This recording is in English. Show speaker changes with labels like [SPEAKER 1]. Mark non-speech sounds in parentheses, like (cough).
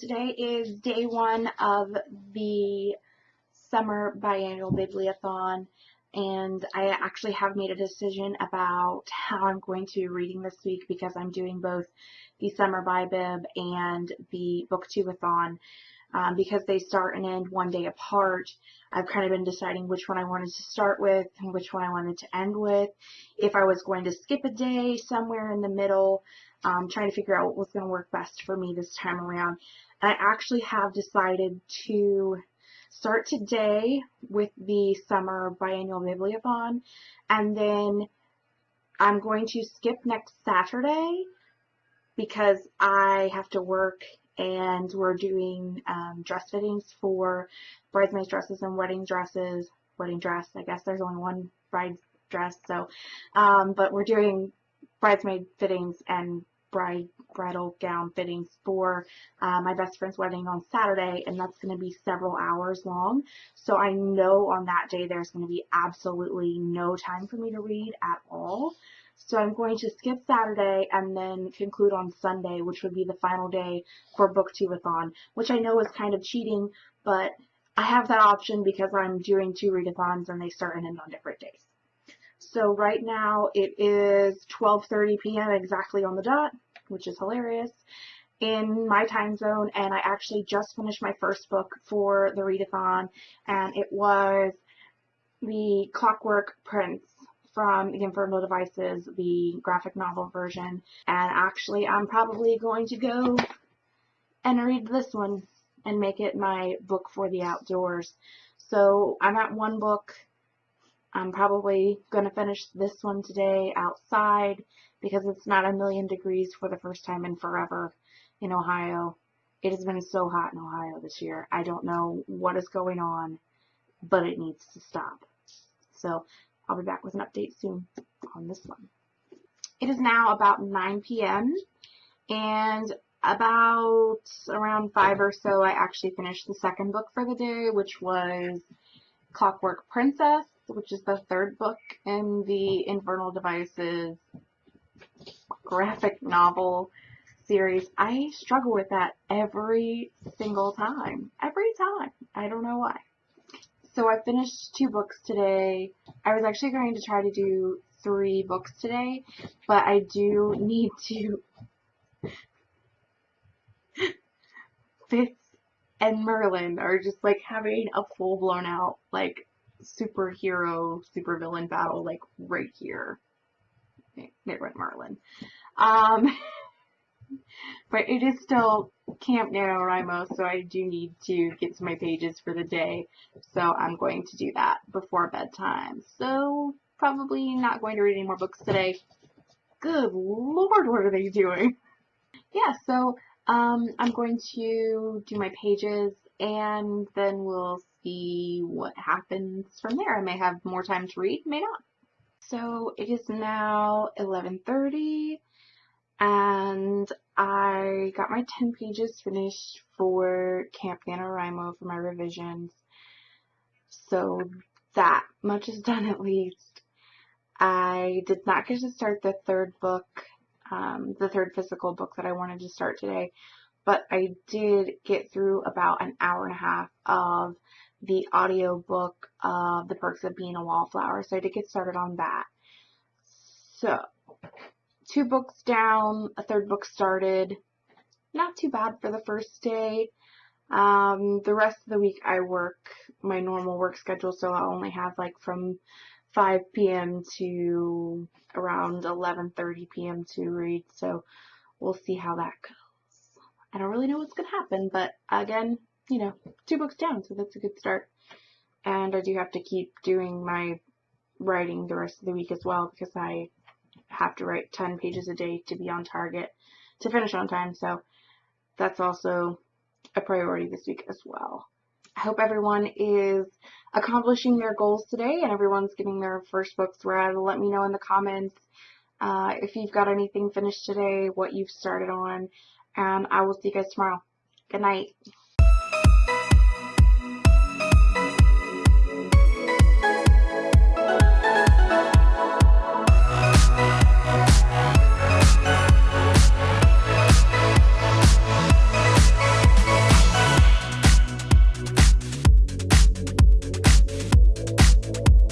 [SPEAKER 1] today is day one of the summer biannual bibliothon and I actually have made a decision about how I'm going to be reading this week because I'm doing both the summer bibib and the booktubeathon um, because they start and end one day apart. I've kind of been deciding which one I wanted to start with and which one I wanted to end with. If I was going to skip a day somewhere in the middle, um, trying to figure out what was going to work best for me this time around. I actually have decided to start today with the summer biannual bibliothon and then I'm going to skip next Saturday because I have to work and we're doing um, dress fittings for bridesmaid dresses and wedding dresses. Wedding dress, I guess there's only one bride dress, so, um, but we're doing bridesmaid fittings and bride bridal gown fittings for uh, my best friend's wedding on Saturday and that's going to be several hours long so I know on that day there's going to be absolutely no time for me to read at all so I'm going to skip Saturday and then conclude on Sunday which would be the final day for booktubeathon which I know is kind of cheating but I have that option because I'm doing two readathons and they start and end on different days. So right now it is 12.30 p.m. exactly on the dot, which is hilarious, in my time zone. And I actually just finished my first book for the readathon, and it was the Clockwork Prince from the Infernal Devices, the graphic novel version. And actually, I'm probably going to go and read this one and make it my book for the outdoors. So I'm at one book I'm probably going to finish this one today outside because it's not a million degrees for the first time in forever in Ohio. It has been so hot in Ohio this year. I don't know what is going on, but it needs to stop. So I'll be back with an update soon on this one. It is now about 9 p.m. and about around 5 or so I actually finished the second book for the day, which was Clockwork Princess which is the third book in the Infernal Devices graphic novel series. I struggle with that every single time. Every time. I don't know why. So I finished two books today. I was actually going to try to do three books today, but I do need to (laughs) Fitz and Merlin are just like having a full blown out like superhero, supervillain battle, like right here. It went Merlin. Um, (laughs) but it is still Camp NaNoWriMo, so I do need to get to my pages for the day. So I'm going to do that before bedtime. So probably not going to read any more books today. Good lord, what are they doing? (laughs) Yeah, so um, I'm going to do my pages and then we'll see what happens from there. I may have more time to read, may not. So it is now 11.30 and I got my 10 pages finished for Camp NaNoWriMo for my revisions. So that much is done at least. I did not get to start the third book, um, the third physical book that I wanted to start today, but I did get through about an hour and a half of the audio book of The Perks of Being a Wallflower. So I did get started on that. So, two books down, a third book started. Not too bad for the first day. Um, the rest of the week I work my normal work schedule, so I only have like from 5 p.m. to around 11.30 p.m. to read, so we'll see how that goes. I don't really know what's going to happen, but again, you know, two books down, so that's a good start. And I do have to keep doing my writing the rest of the week as well because I have to write 10 pages a day to be on target to finish on time, so that's also a priority this week as well. I hope everyone is accomplishing their goals today and everyone's getting their first books read. Let me know in the comments uh, if you've got anything finished today, what you've started on, and I will see you guys tomorrow. Good night.